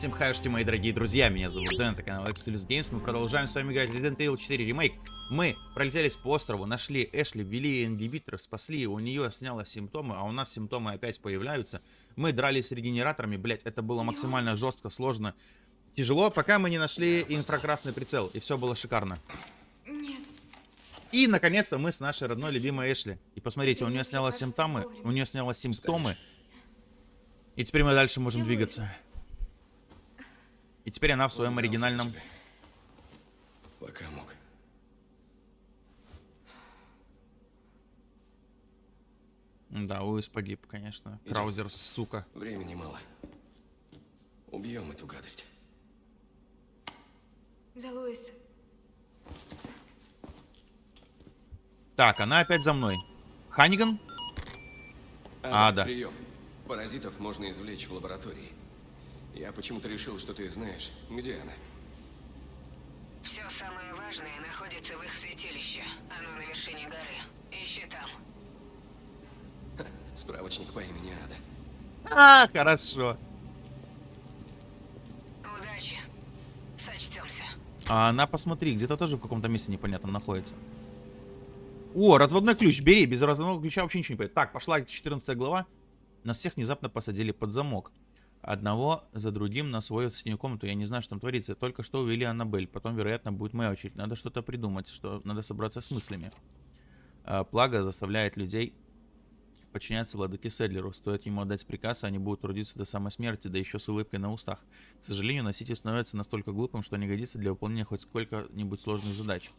Всем хаюшки, мои дорогие друзья, меня зовут Дэн, это канал Exodus Games, мы продолжаем с вами играть Resident Evil 4 ремейк. Мы пролетелись по острову, нашли Эшли, ввели ингибитор, спасли, у нее сняло симптомы, а у нас симптомы опять появляются. Мы дрались с регенераторами, блять, это было максимально жестко, сложно, тяжело, пока мы не нашли инфракрасный прицел, и все было шикарно. И, наконец-то, мы с нашей родной любимой Эшли. И посмотрите, у нее сняло симптомы, у нее сняло симптомы, и теперь мы дальше можем двигаться. И теперь она в своем оригинальном... Пока мог. Да, Уис погиб, конечно. Краузер, сука. Времени мало. Убьем эту гадость. За Луис. Так, она опять за мной. Ханиган? А, да. Прием. Паразитов можно извлечь в лаборатории. Я почему-то решил, что ты знаешь, где она. Все самое важное находится в их святилище. Оно на вершине горы. Ищи там. Справочник по имени Ада. А, хорошо. Удачи. Сочтемся. А она, посмотри, где-то тоже в каком-то месте непонятно находится. О, разводной ключ, бери. Без разводного ключа вообще ничего не понятно. Так, пошла 14 глава. Нас всех внезапно посадили под замок. Одного за другим на свою синюю комнату. Я не знаю, что там творится. Только что увели Аннабель. Потом, вероятно, будет моя очередь. Надо что-то придумать, что надо собраться с мыслями. А, Плага заставляет людей подчиняться владыке Седлеру. Стоит ему отдать приказ, они будут трудиться до самой смерти, да еще с улыбкой на устах. К сожалению, носитель становится настолько глупым, что не годится для выполнения хоть сколько-нибудь сложных задач.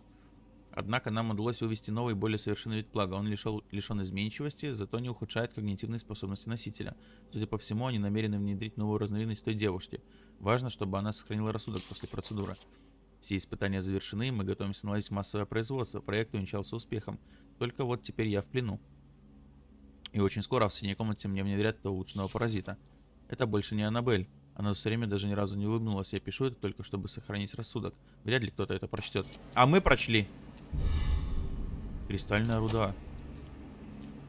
Однако нам удалось вывести новый, более совершенный вид плага. Он лишел, лишен изменчивости, зато не ухудшает когнитивные способности носителя. Судя по всему, они намерены внедрить новую разновидность той девушки. Важно, чтобы она сохранила рассудок после процедуры. Все испытания завершены, мы готовимся наладить массовое производство. Проект увенчался успехом. Только вот теперь я в плену. И очень скоро в синей комнате мне внедрят этого улучшенного паразита. Это больше не Аннабель. Она все время даже ни разу не улыбнулась. Я пишу это только, чтобы сохранить рассудок. Вряд ли кто-то это прочтет. А мы прочли. Кристальная руда.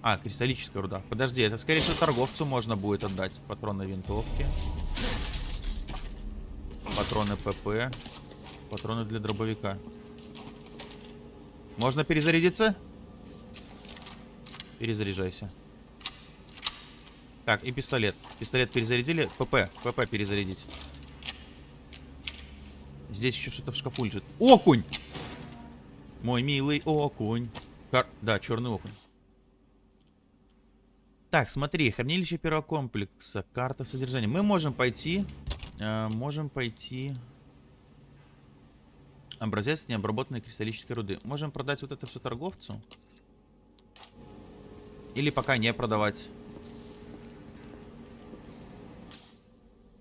А, кристаллическая руда. Подожди, это скорее всего торговцу можно будет отдать. Патроны винтовки. Патроны ПП. Патроны для дробовика. Можно перезарядиться? Перезаряжайся. Так, и пистолет. Пистолет перезарядили. ПП. ПП перезарядить. Здесь еще что-то в шкафу лежит. Окунь! Мой милый окунь. Кар... Да, черный окунь. Так, смотри, хранилище первого комплекса, карта содержания. Мы можем пойти, э, можем пойти... Образец необработанной кристаллической руды. Можем продать вот это все торговцу. Или пока не продавать.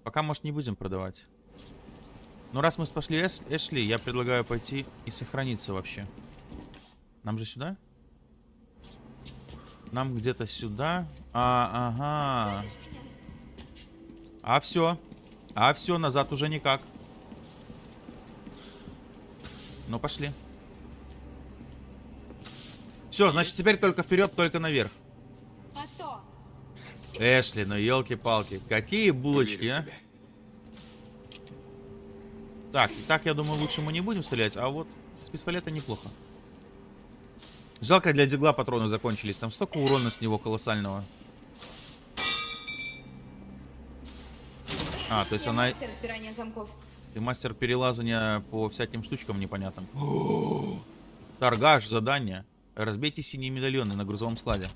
Пока, может, не будем продавать. Но раз мы спасли Эш Эшли, я предлагаю пойти и сохраниться вообще. Нам же сюда? Нам где-то сюда. А, ага. А все. А все, назад уже никак. Ну, пошли. Все, значит, теперь только вперед, только наверх. Эшли, ну елки-палки. Какие булочки, а? Так, и так, я думаю, лучше мы не будем стрелять, а вот с пистолета неплохо. Жалко, для дигла патроны закончились. Там столько урона с него колоссального. А, то есть Я она... мастер. Ты мастер перелазания по всяким штучкам непонятным. Торгаш, задание. Разбейте синие медальоны на грузовом складе.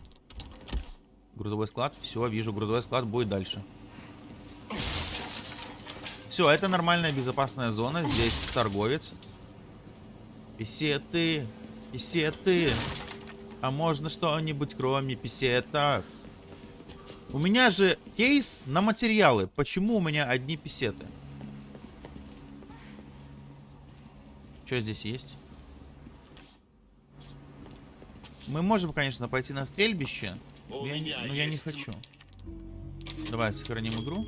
Грузовой склад. Все, вижу, грузовой склад будет дальше. Все, это нормальная безопасная зона. Здесь торговец. Писеты. Писеты. А можно что-нибудь кроме писетов? У меня же кейс на материалы. Почему у меня одни писеты? Что здесь есть? Мы можем, конечно, пойти на стрельбище. Но я, но я не хочу. Давай сохраним игру.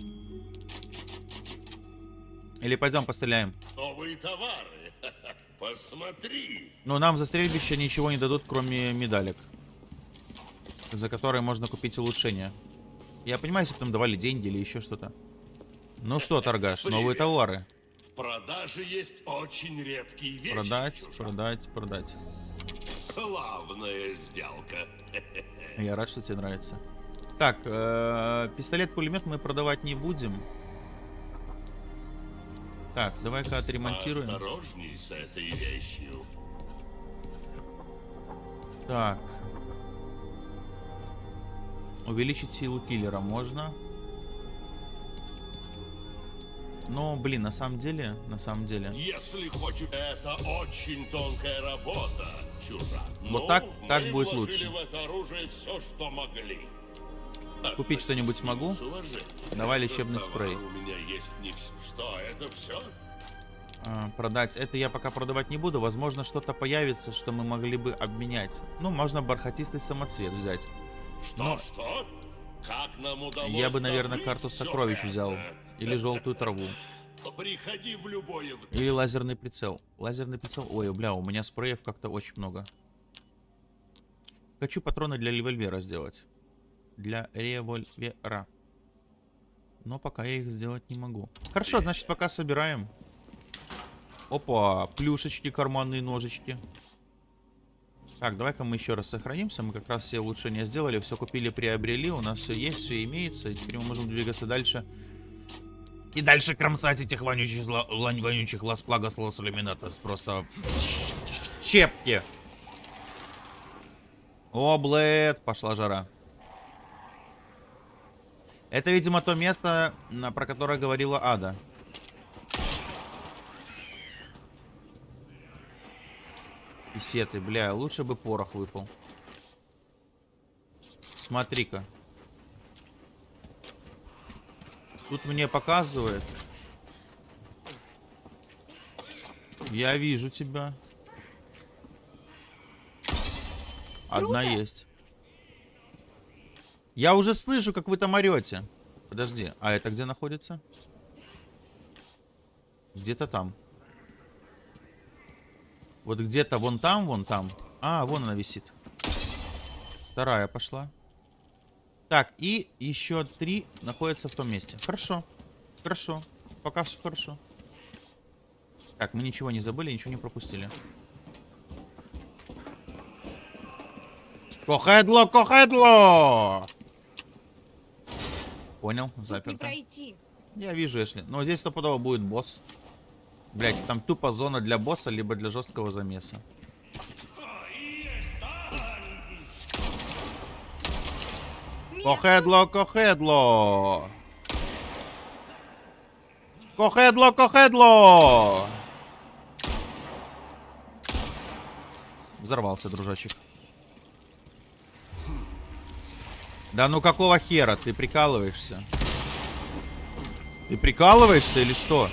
Или пойдем постреляем. Новые товары. Посмотри. Но нам за стрельбище ничего не дадут, кроме медалек. За которые можно купить улучшения. Я понимаю, если бы нам давали деньги или еще что-то. Ну что, торгаш, новые товары. В продаже есть очень редкие вещи. Продать, чужак. продать, продать. Славная сделка. Я рад, что тебе нравится. Так, э, пистолет-пулемет мы продавать не будем. Так, давай-ка отремонтируем. Осторожней с этой вещью. Так. Увеличить силу киллера можно. Но, блин, на самом деле, на самом деле. Если хочешь, это очень тонкая работа, чужак. Вот Ну, так- мы так будет лучше. в это оружие все, что могли. Купить что-нибудь смогу? Давай лечебный спрей. Что, это все? А, продать. Это я пока продавать не буду. Возможно, что-то появится, что мы могли бы обменять. Ну, можно бархатистый самоцвет взять. Что, Но- что? Как нам удалось Я бы, наверное, карту сокровищ это? взял. Или желтую траву. Приходи в любое... Или лазерный прицел. Лазерный прицел. Ой, бля, у меня спреев как-то очень много. Хочу патроны для револьвера сделать. Для револьвера. Но пока я их сделать не могу. Хорошо, значит, пока собираем. Опа, плюшечки, карманные ножички. Так, давай-ка мы еще раз сохранимся. Мы как раз все улучшения сделали, все купили, приобрели. У нас все есть, все имеется. И теперь мы можем двигаться дальше. И дальше кромсать этих вонючих, лань- вонючих лас-плагос лос ламинатос. Просто щепки. О, блэд, пошла жара. Это, видимо, то место, про которое говорила Ада. Писеты, бля, лучше бы порох выпал. Смотри-ка. Тут мне показывает. Я вижу тебя. Одна Круто. есть. Я уже слышу, как вы там орете. Подожди, а это где находится? Где-то там. Вот где-то вон там, вон там. А, вон она висит. Вторая пошла. Так, и еще три находятся в том месте. Хорошо. Хорошо. Пока все хорошо. Так, мы ничего не забыли, ничего не пропустили. Кохедло, кохедло! Понял, Тут не заперто. пройти. Я вижу, если. Но здесь стопудово будет босс. Блять, там тупо зона для босса, либо для жесткого замеса. Кохедло, кохедло! Кохедло, кохедло! Взорвался, дружочек. Да ну какого хера? Ты прикалываешься? Ты прикалываешься или что?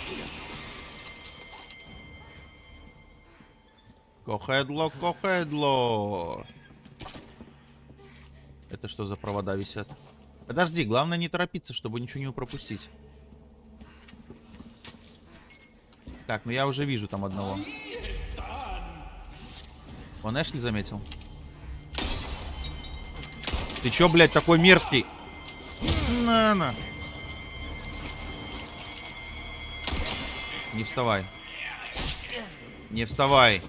Кохедло, кохедло. Это что за провода висят? Подожди, главное не торопиться, чтобы ничего не пропустить. Так, ну я уже вижу там одного. Он Эшли заметил? Ты чё, блядь, такой мерзкий? На-на. Не вставай. Не вставай.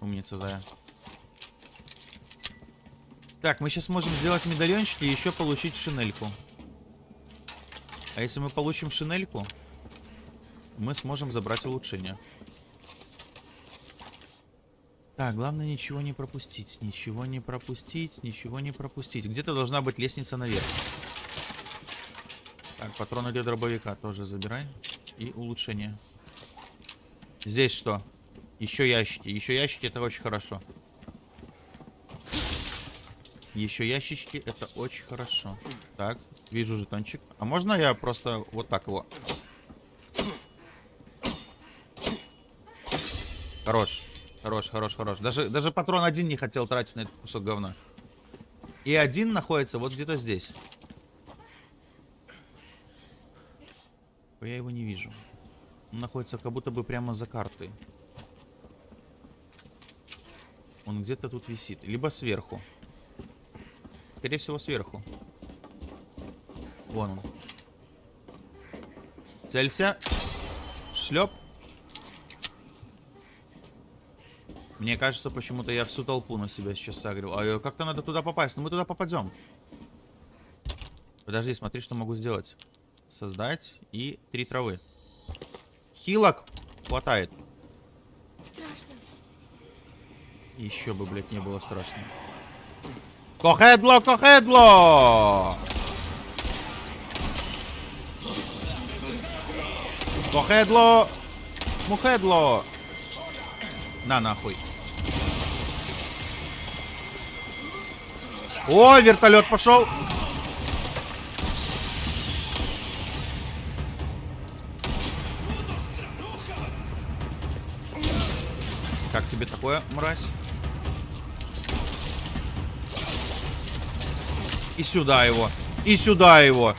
Умница, Зая. Так, мы сейчас можем сделать медальончики и еще получить шинельку. А если мы получим шинельку, мы сможем забрать улучшение. Так, главное ничего не пропустить. Ничего не пропустить, ничего не пропустить. Где-то должна быть лестница наверх. Так, патроны для дробовика тоже забирай. И улучшение. Здесь что? Еще ящики. Еще ящики это очень хорошо. Еще ящички, это очень хорошо. Так, вижу жетончик. А можно я просто вот так его? Хорош. Хорош, хорош, хорош. Даже, даже патрон один не хотел тратить на этот кусок говна. И один находится вот где-то здесь. Я его не вижу. Он находится как будто бы прямо за картой. Он где-то тут висит. Либо сверху. Скорее всего, сверху. Вон он. Целься. Шлеп. Мне кажется, почему-то я всю толпу на себя сейчас сагрил. А э, как-то надо туда попасть. Но мы туда попадем. Подожди, смотри, что могу сделать. Создать и три травы. Хилок хватает. Страшно. Еще бы, блядь, не было страшно. Кохедло, кохедло! Кохедло! Мухедло! На нахуй. О, вертолет пошел. Как тебе такое, мразь? И сюда его. И сюда его.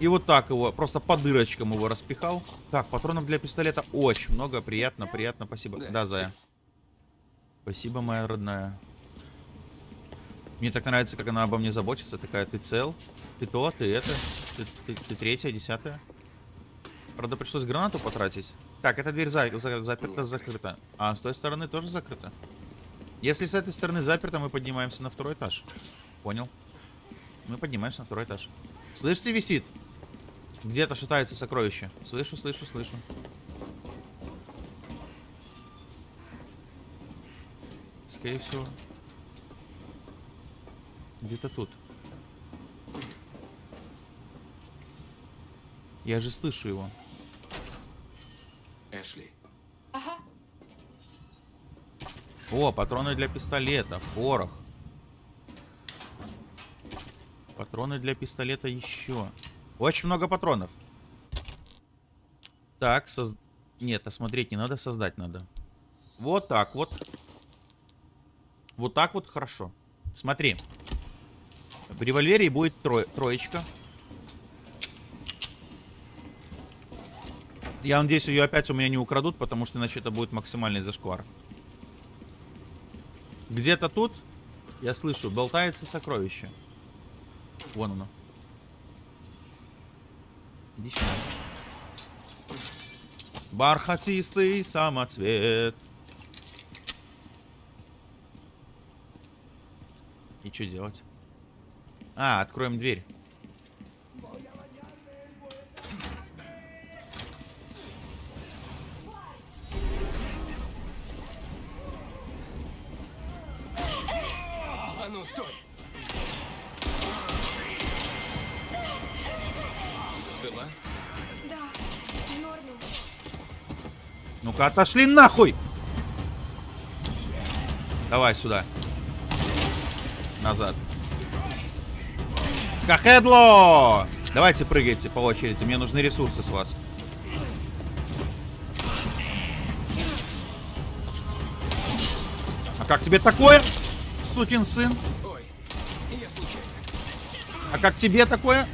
И вот так его. Просто по дырочкам его распихал. Так, патронов для пистолета очень много. Приятно, приятно. Спасибо. Да. Зая. Спасибо, моя родная. Мне так нравится, как она обо мне заботится. Такая, ты цел? Ты то, ты это. Ты, ты- ты третья, десятая. Правда, пришлось гранату потратить. Так, эта дверь за- за- заперта, закрыта. А с той стороны тоже закрыта. Если с этой стороны заперто, мы поднимаемся на второй этаж. Понял. Мы поднимаемся на второй этаж. Слышите, висит? Где-то шатается сокровище. Слышу, слышу, слышу. Скорее всего. Где-то тут. Я же слышу его. Эшли, Ага. О, патроны для пистолета, порох. Патроны для пистолета еще. Очень много патронов. Так, соз... Нет, осмотреть не надо, создать надо. Вот так вот. Вот так вот хорошо. Смотри. В револьвере будет трое- троечка. Я надеюсь, ее опять у меня не украдут, потому что иначе это будет максимальный зашквар. Где-то тут, я слышу, болтается сокровище. Вон оно. Иди сюда. Бархатистый самоцвет. И что делать? А, откроем дверь. А ну, стой! Цела? Да. Ну-ка, отошли нахуй! Давай сюда. Назад. Кахедло! Давайте прыгайте по очереди. Мне нужны ресурсы с вас. А как тебе такое, сукин сын? А как тебе такое?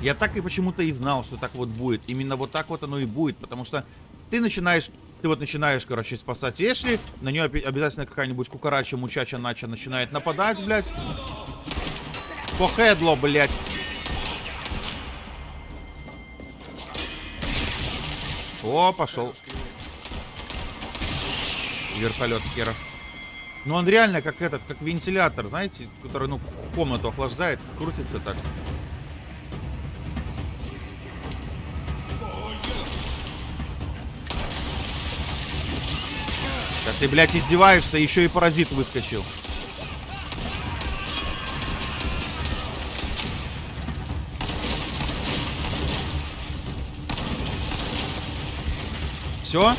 Я так и почему-то и знал, что так вот будет. Именно вот так вот оно и будет. Потому что ты начинаешь... Ты вот начинаешь, короче, спасать Эшли. На нее обязательно какая-нибудь кукарача, мучача, нача начинает нападать, блядь. По хедло, блядь. О, пошел. Вертолет херов. Ну он реально как этот, как вентилятор, знаете, который, ну, комнату охлаждает, крутится так. Ты, блядь, издеваешься, еще и паразит выскочил. Все?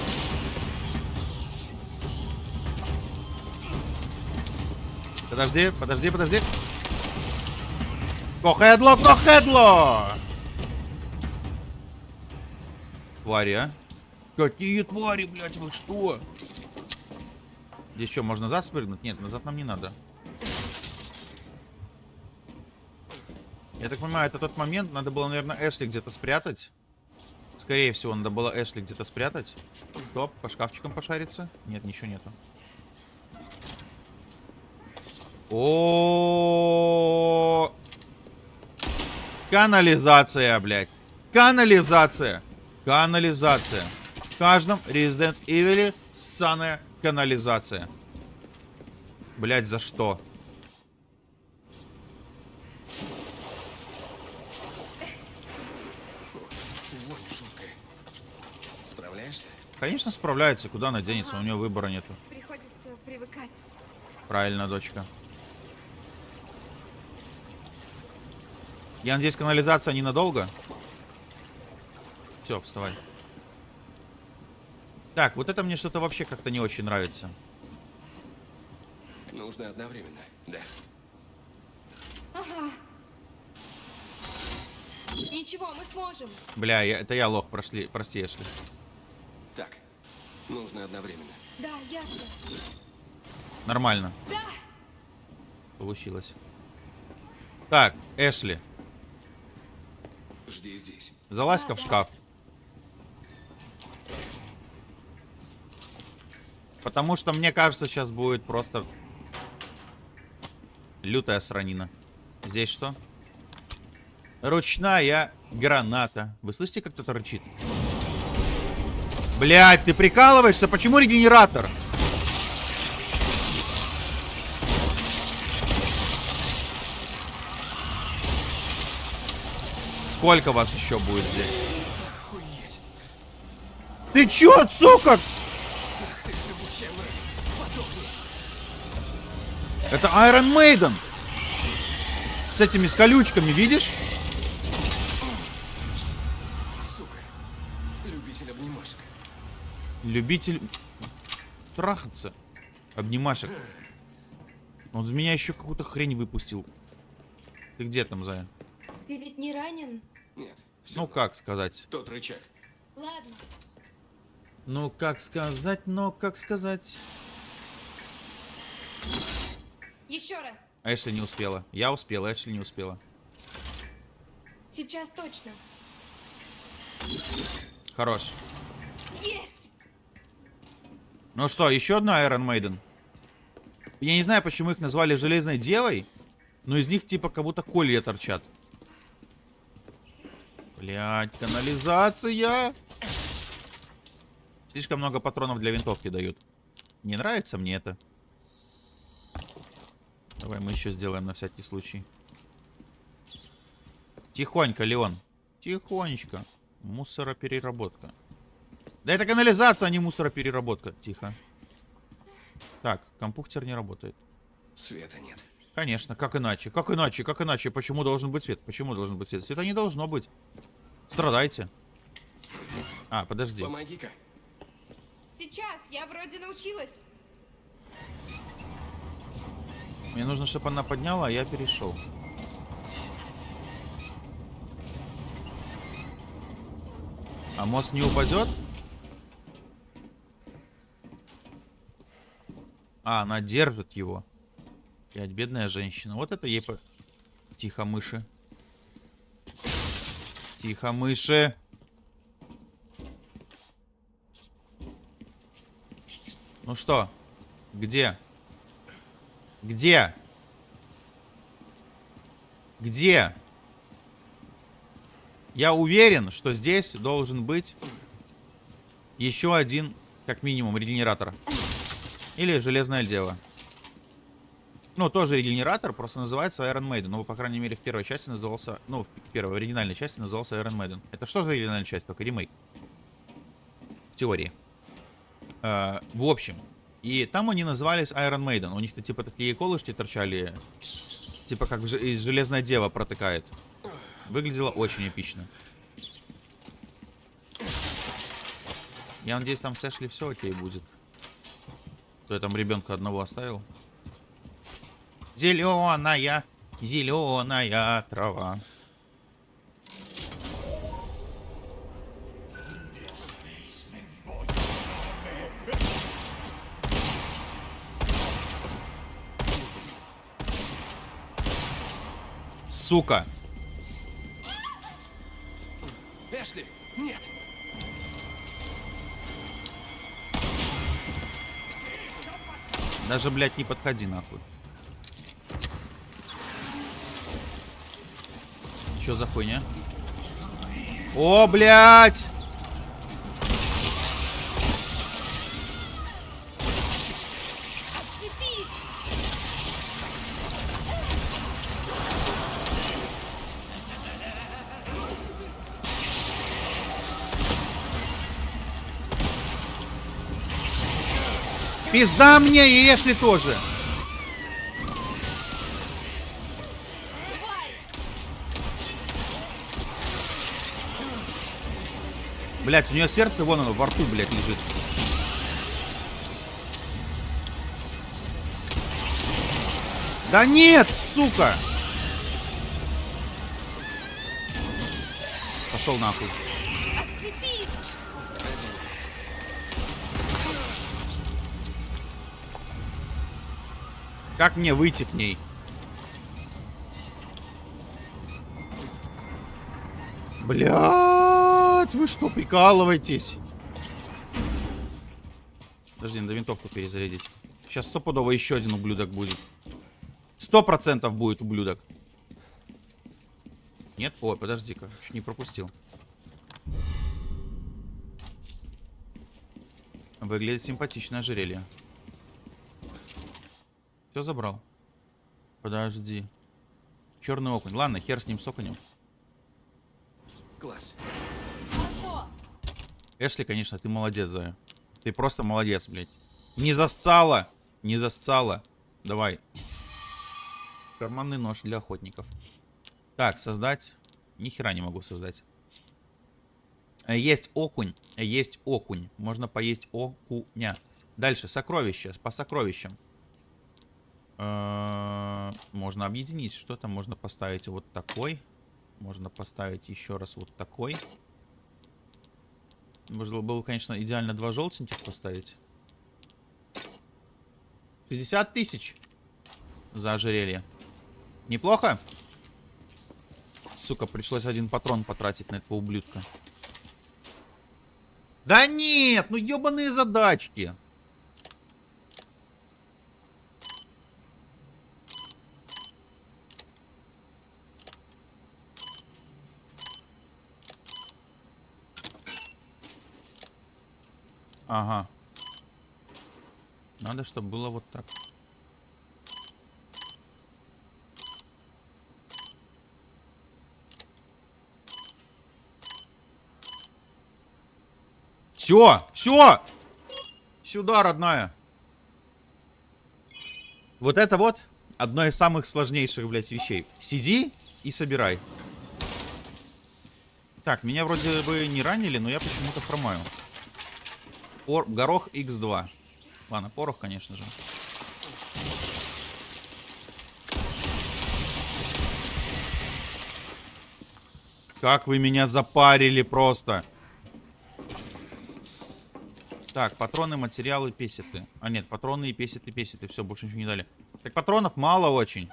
Подожди, подожди, подожди. Кохедло, кохедло! Твари, а? Какие твари, блядь, вы что? Здесь что, можно назад спрыгнуть? Нет, назад нам не надо. Я так понимаю, это тот момент, надо было, наверное, Эшли где-то спрятать. Скорее всего, надо было Эшли где-то спрятать. Стоп, по шкафчикам пошариться. Нет, ничего нету. О, Канализация, блядь. Канализация. Канализация. В каждом Resident Evil ссаная канализация. Блядь, за что? Вот шутка. Справляешься? Конечно, справляется. Куда она денется? У нее выбора нету. Приходится привыкать. Правильно, дочка. Я надеюсь, канализация ненадолго. Все, вставай. Так, вот это мне что-то вообще как-то не очень нравится. Нужно одновременно. Да. Ничего, мы сможем. Бля, я- это я лох, прошли, прости, Эшли. Так. Нужно одновременно. Да, ясно. Нормально. Да! Получилось. Так, Эшли, Жди здесь. залазь-ка в шкаф. Потому что мне кажется, сейчас будет просто лютая сранина. Здесь что? Ручная граната. Вы слышите, как кто-то рычит? Блять, ты прикалываешься? Почему регенератор? Сколько вас еще будет здесь? Ты чё, сука? Это Iron Maiden. С этими с колючками, видишь? Сука. Любитель обнимашек. Любитель трахаться. Обнимашек. Он из меня еще какую-то хрень выпустил. Ты где там, Зая? Ты ведь не ранен? Нет. Все. Ну, как сказать? Тот рычаг. Ладно. Ну, как сказать, но как сказать? Еще раз. Эшли не успела. Я успела, Эшли не успела. Сейчас точно. Хорош. Есть! Ну что, еще одна Iron Maiden? Я не знаю, почему их назвали Железной Девой, но из них типа как будто колья торчат. Блять, канализация! Слишком много патронов для винтовки дают. Не нравится мне это. Давай мы еще сделаем на всякий случай. Тихонько, Леон. Тихонечко. Мусоропереработка. Да это канализация, а не мусоропереработка. Тихо. Так, компьютер не работает. Света нет. Конечно, как иначе? Как иначе? Как иначе? Почему должен быть свет? Почему должен быть свет? Света не должно быть. Страдайте. А, подожди. Помоги-ка. Сейчас, я вроде научилась. Мне нужно, чтобы она подняла, а я перешел. А мост не упадет? А, она держит его. Блядь, бедная женщина. Вот это ей по... Тихо, мыши. Тихо, мыши. Ну что? Где? Где? Где? Я уверен, что здесь должен быть еще один, как минимум, регенератор. Или Железная Дева. Ну, тоже регенератор, просто называется Iron Maiden. Ну, по крайней мере, в первой части назывался... Ну, в первой, в оригинальной части назывался Iron Maiden. Это что за оригинальная часть? Только ремейк. В теории. Э, в общем. И там они назывались Iron Maiden. У них-то типа такие колышки торчали. Типа как из Железная Дева протыкает. Выглядело очень эпично. Я надеюсь, там с Эшли все окей будет. То я там ребенка одного оставил. Зеленая, зеленая трава. Сука. Эшли, нет. Даже, блядь, не подходи нахуй. Что за хуйня? О, блядь! Пизда мне и Эшли тоже. Блять, у нее сердце вон оно во рту, блядь, лежит. Да нет, сука! Пошел нахуй. Как мне выйти к ней? Блять, вы что, прикалываетесь? Подожди, надо винтовку перезарядить. Сейчас стопудово еще один ублюдок будет. Сто процентов будет ублюдок. Нет? Ой, подожди-ка, чуть не пропустил. Выглядит симпатичное ожерелье. Все забрал. Подожди. Черный окунь. Ладно, хер с ним с окунем. Класс. Эшли, конечно, ты молодец, Зая. Ты просто молодец, блядь. Не засцала! Не засцала. Давай. Карманный нож для охотников. Так, создать. Ни хера не могу создать. Э, Есть окунь. э, Есть окунь. Можно поесть окуня. Дальше, сокровища. По сокровищам. Э, Можно объединить что-то. Можно поставить вот такой. Можно поставить еще раз вот такой. Можно было, конечно, идеально два желтеньких поставить. 60 тысяч за ожерелье. Неплохо? Сука, пришлось один патрон потратить на этого ублюдка. Да нет, ну ебаные задачки. Ага. Надо, чтобы было вот так. Все, все. Сюда, родная. Вот это вот одно из самых сложнейших, блядь, вещей. Сиди и собирай. Так, меня вроде бы не ранили, но я почему-то хромаю. Пор- горох X2. Ладно, порох, конечно же. Как вы меня запарили просто. Так, патроны, материалы, песеты. А нет, патроны и песеты, песеты. Все, больше ничего не дали. Так патронов мало очень.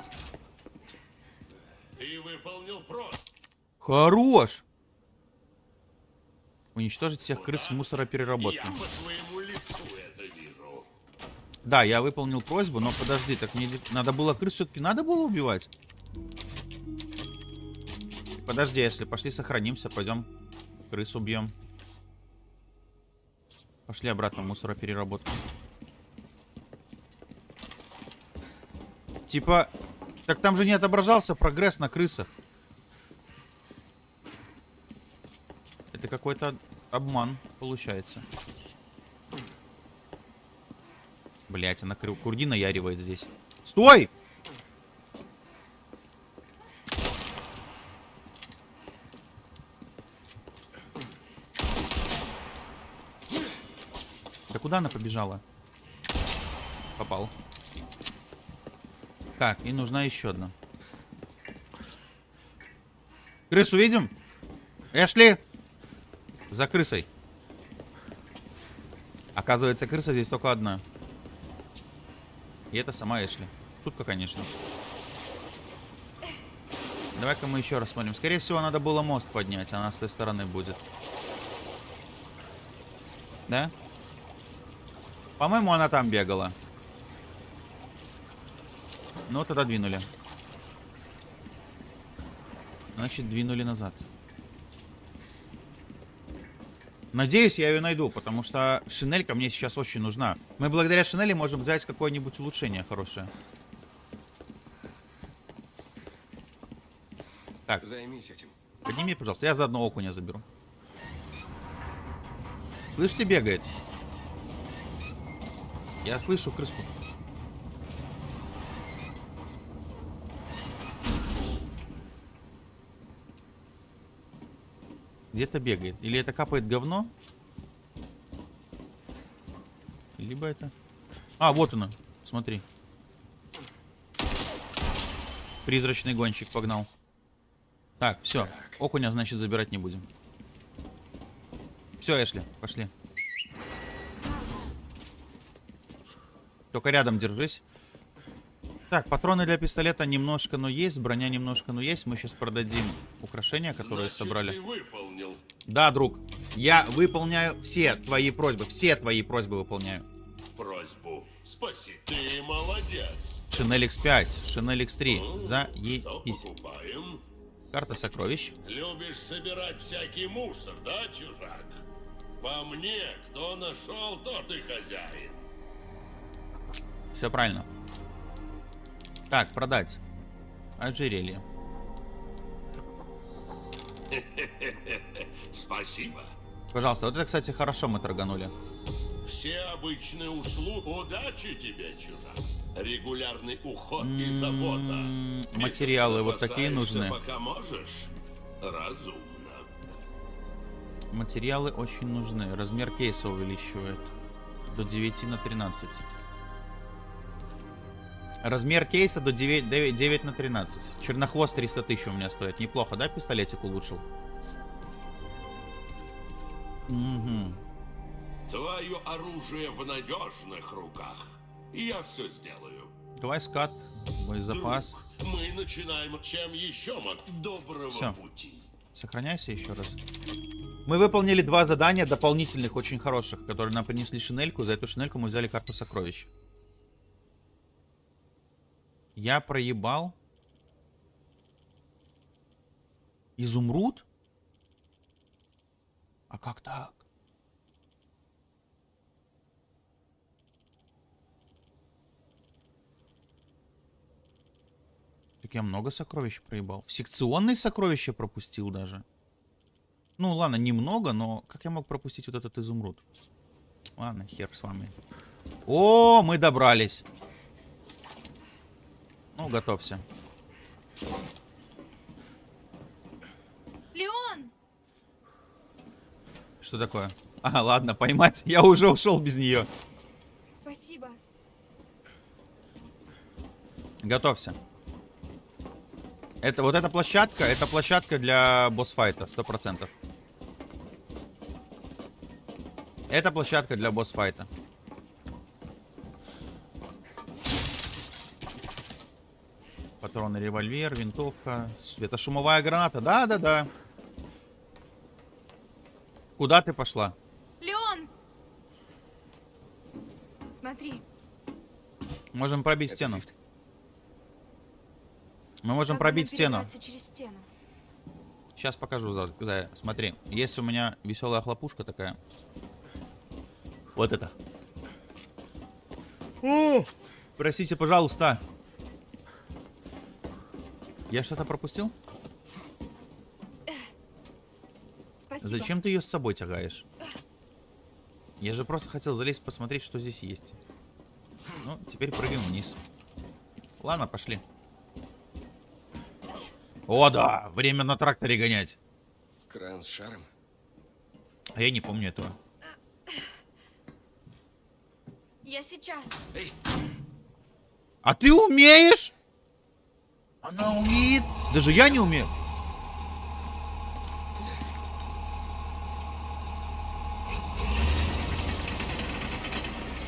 Ты выполнил. Хорош. Уничтожить всех крыс в Я мусоропереработке. по твоему лицу это вижу. Да, я выполнил просьбу, но подожди, так мне надо было крыс все-таки надо было убивать? Подожди, если пошли сохранимся, пойдем крыс убьем. Пошли обратно в мусоропереработку. Типа, так там же не отображался прогресс на крысах. Это какой-то обман получается. Блять, она курди наяривает здесь. Стой! Да куда она побежала? Попал. Так, и нужна еще одна. Крысу видим? Эшли! За крысой. Оказывается, крыса здесь только одна. И это сама Эшли. Шутка, конечно. Давай-ка мы еще раз смотрим. Скорее всего, надо было мост поднять, она с той стороны будет. Да? По-моему, она там бегала. Ну, тогда двинули. Значит, двинули назад. Надеюсь, я ее найду, потому что шинелька мне сейчас очень нужна. Мы благодаря шинели можем взять какое-нибудь улучшение хорошее. Так, Займись этим. подними, пожалуйста. Я заодно окуня заберу. Слышите, бегает? Я слышу крыску. Где-то бегает. Или это капает говно? Либо это... А, вот она. Смотри. Призрачный гонщик погнал. Так, все. Окуня, значит, забирать не будем. Все, Эшли, пошли. Только рядом держись. Так, патроны для пистолета немножко, но есть. Броня немножко, но есть. Мы сейчас продадим украшения, которые Значит, собрали. ты выполнил Да, друг. Я выполняю все твои просьбы. Все твои просьбы выполняю. просьбу. Спаси. Ты молодец. Шинель X5, Шинель X3. Ну, Заебись. Карта сокровищ. Любишь собирать всякий мусор, да, чужак? По мне, кто нашел, тот и хозяин. Все правильно. Так, продать. Ожерелье. Спасибо. Пожалуйста, вот это, кстати, хорошо мы торганули. Все обычные услуги. Удачи тебе, чужак. Регулярный уход и забота. М, Если Материалы вот такие нужны. Пока можешь. Разумно. Материалы очень нужны. Размер кейса увеличивает. До 9 на 13. Размер кейса до 9, 9, 9 на 13. Чернохвост 300 тысяч у меня стоит. Неплохо, да, пистолетик улучшил? Угу. Твое оружие в надежных руках. Я все сделаю. Давай скат, боезапас. Друг, мы начинаем. Чем еще мог? Доброго Всё. пути. Сохраняйся еще раз. Мы выполнили два задания дополнительных, очень хороших, которые нам принесли шинельку. За эту шинельку мы взяли карту сокровищ. Я проебал. Изумруд? А как так? Так я много сокровищ проебал. В секционные сокровища пропустил даже. Ну ладно, немного, но как я мог пропустить вот этот изумруд? Ладно, хер с вами. О, мы добрались. Ну, готовься. Леон! Что такое? А, ладно, поймать. Я уже ушел без нее. Спасибо. Готовься. Это вот эта площадка, это площадка для босс-файта, сто процентов. Это площадка для босс-файта. Патроны, револьвер, винтовка, светошумовая граната. Да-да-да. Куда ты пошла? Леон! Смотри, Можем пробить Это стену. лифт. Мы можем как пробить стену. через стену. Сейчас покажу. Зая. Смотри, есть у меня веселая хлопушка такая. Вот это. О, простите, пожалуйста. Я что-то пропустил? Спасибо. Зачем ты ее с собой тягаешь? Я же просто хотел залезть посмотреть, что здесь есть. Ну, теперь прыгаем вниз. Ладно, пошли. О, да! Время на тракторе гонять. Кран с шаром. А я не помню этого. Я сейчас. Эй, А ты умеешь? Она умеет. Даже я не умею.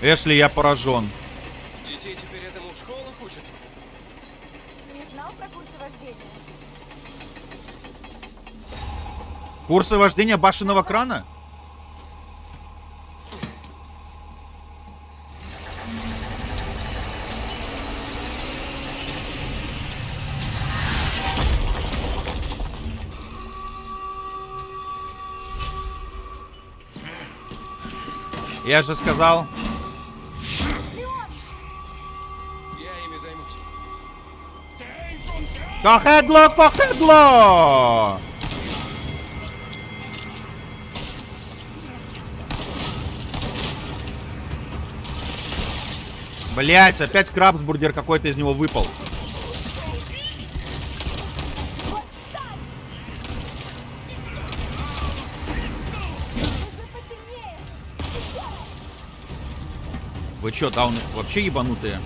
Эшли, я поражен. детей теперь этому в школах учат? Не знал про курсы вождения? Курсы вождения башенного крана? Я же сказал. Я ими займусь. Кохедло! Блять, опять крабсбургер какой-то из него выпал. Вы чё, дауны вообще ебанутые?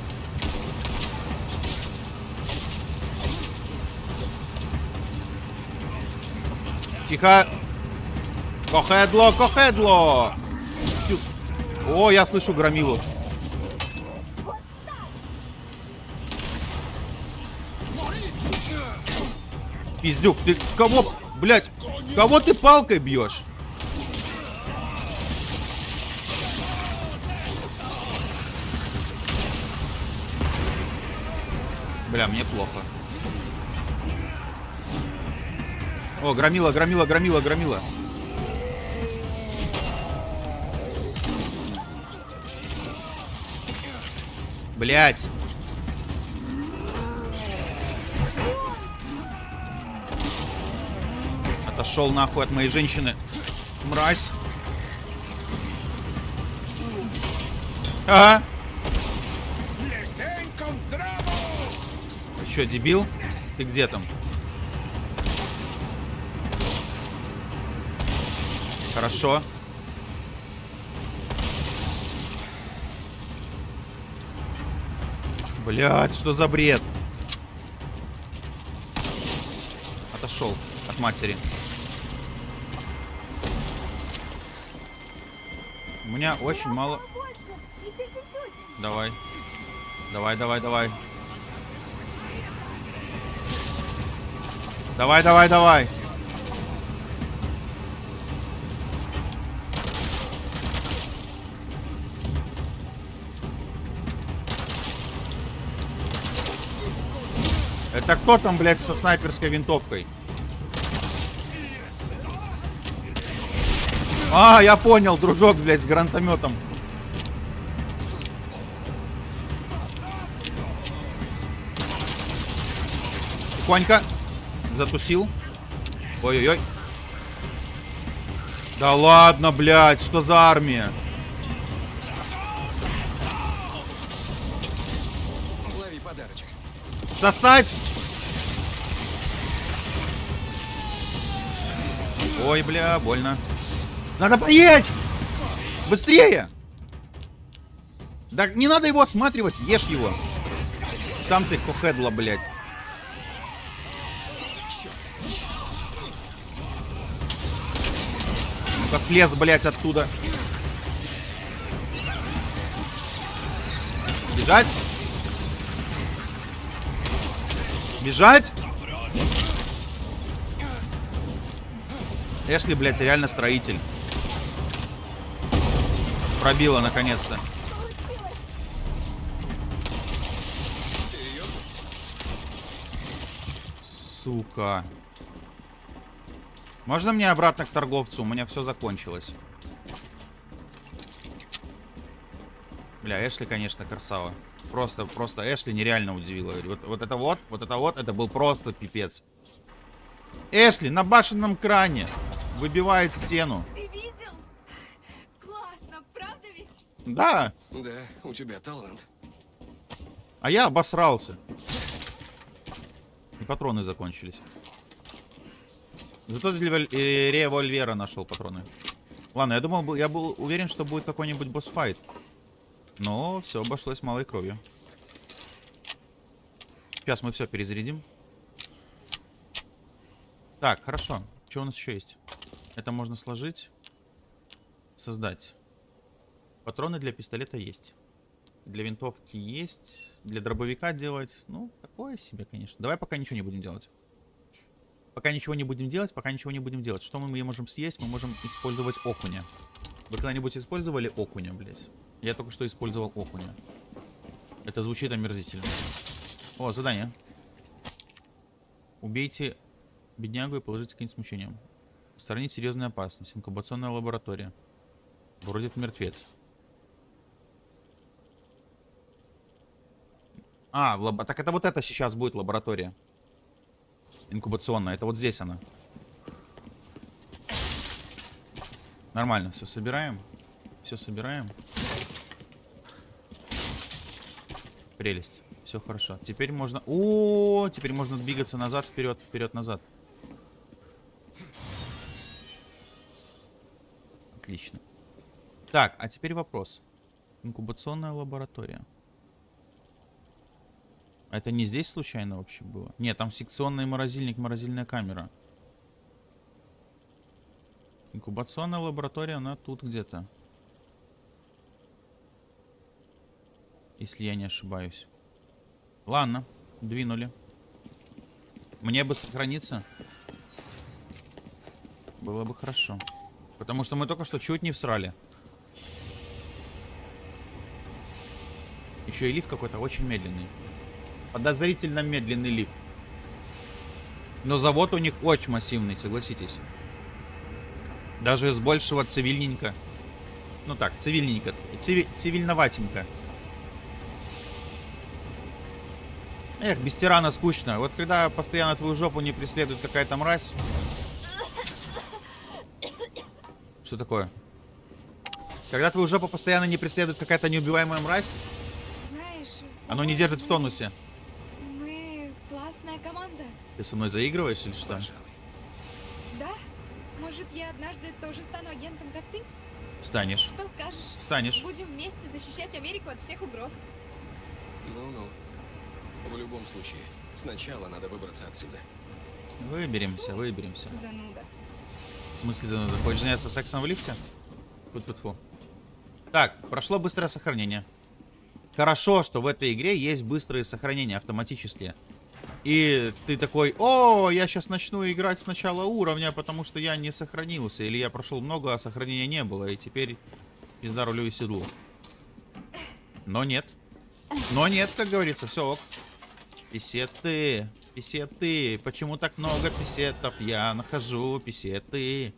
Тихо. Кохедло, кохедло. Сю- О, я слышу громилу. Пиздюк, ты кого, блять, кого ты палкой бьешь? Бля, мне плохо. О, громила, громила, громила, громила. Блять. Отошел нахуй от моей женщины. Мразь. Ага. Что, дебил? Ты где там? Хорошо. Блять, что за бред? Отошел от матери. У меня очень мало... Давай. Давай, давай, давай. Давай, давай, давай. Это кто там, блядь, со снайперской винтовкой? А, я понял, дружок, блядь, с гранатометом. Тихонько. Затусил. Ой-ой-ой. Да ладно, блядь, что за армия? Лови подарочек. Сосать! Ой, бля, больно. Надо поесть! Быстрее! Да не надо его осматривать, ешь его. Сам ты кохедла, блядь. Ну-ка слез, блядь, оттуда. Бежать? Бежать? Эшли, блядь, реально строитель. Пробила, наконец-то. Сука. Можно мне обратно к торговцу? У меня все закончилось. Бля, Эшли, конечно, красава. Просто, просто Эшли нереально удивила. Вот, вот это вот, вот это вот, это был просто пипец. Эшли на башенном кране выбивает стену. Ты видел? Классно, правда ведь? Да, Да, у тебя талант. а я обосрался. И патроны закончились. Зато для э, револьвера нашел патроны. Ладно, я думал, я был уверен, что будет какой-нибудь босс-файт. Но все обошлось малой кровью. Сейчас мы все перезарядим. Так, хорошо. Что у нас еще есть? Это можно сложить. Создать. Патроны для пистолета есть. Для винтовки есть. Для дробовика делать. Ну, такое себе, конечно. Давай пока ничего не будем делать. Пока ничего не будем делать, пока ничего не будем делать. Что мы можем съесть? Мы можем использовать окуня. Вы когда-нибудь использовали окуня, блядь? Я только что использовал окуня. Это звучит омерзительно. О, задание. Убейте беднягу и положите конец мучениям. Устранить серьезную опасность. Инкубационная лаборатория. Вроде это мертвец. А, лаб... так это вот это сейчас будет лаборатория. Инкубационная. Это вот здесь она. Нормально, все собираем. Все собираем. Прелесть. Все хорошо. Теперь можно... О, теперь можно двигаться назад, вперед, вперед, назад. Отлично. Так, а теперь вопрос. Инкубационная лаборатория. Это не здесь случайно вообще было? Нет, там секционный морозильник, морозильная камера. Инкубационная лаборатория, она тут где-то. Если я не ошибаюсь. Ладно, двинули. Мне бы сохраниться. Было бы хорошо. Потому что мы только что чуть не всрали. Еще и лифт какой-то очень медленный. Подозрительно медленный лифт. Но завод у них очень массивный, согласитесь. Даже с большего цивильненько. Ну так, цивильненько. Циви- цивильноватенько. Эх, без тирана скучно. Вот когда постоянно твою жопу не преследует какая-то мразь. Что такое? Когда твою жопу постоянно не преследует какая-то неубиваемая мразь, Знаешь... оно не держит в тонусе. Классная команда. Ты со мной заигрываешь или что? Пожалуй. Да? Может, я однажды тоже стану агентом, как ты? Станешь. Что скажешь? Станешь. Будем вместе защищать Америку от всех угроз. Ну-ну. В любом случае, сначала надо выбраться отсюда. Выберемся, выберемся. Зануда. В смысле, зануда? Хочешь заняться сексом в лифте? Фу-фу-фу. Так, прошло быстрое сохранение. Хорошо, что в этой игре есть быстрые сохранения автоматические. И ты такой, о, я сейчас начну играть с начала уровня, потому что я не сохранился. Или я прошел много, а сохранения не было. И теперь пизда рулю и седлу. Но нет. Но нет, как говорится, все ок. Писеты, писеты. Почему так много писетов? Я нахожу писеты.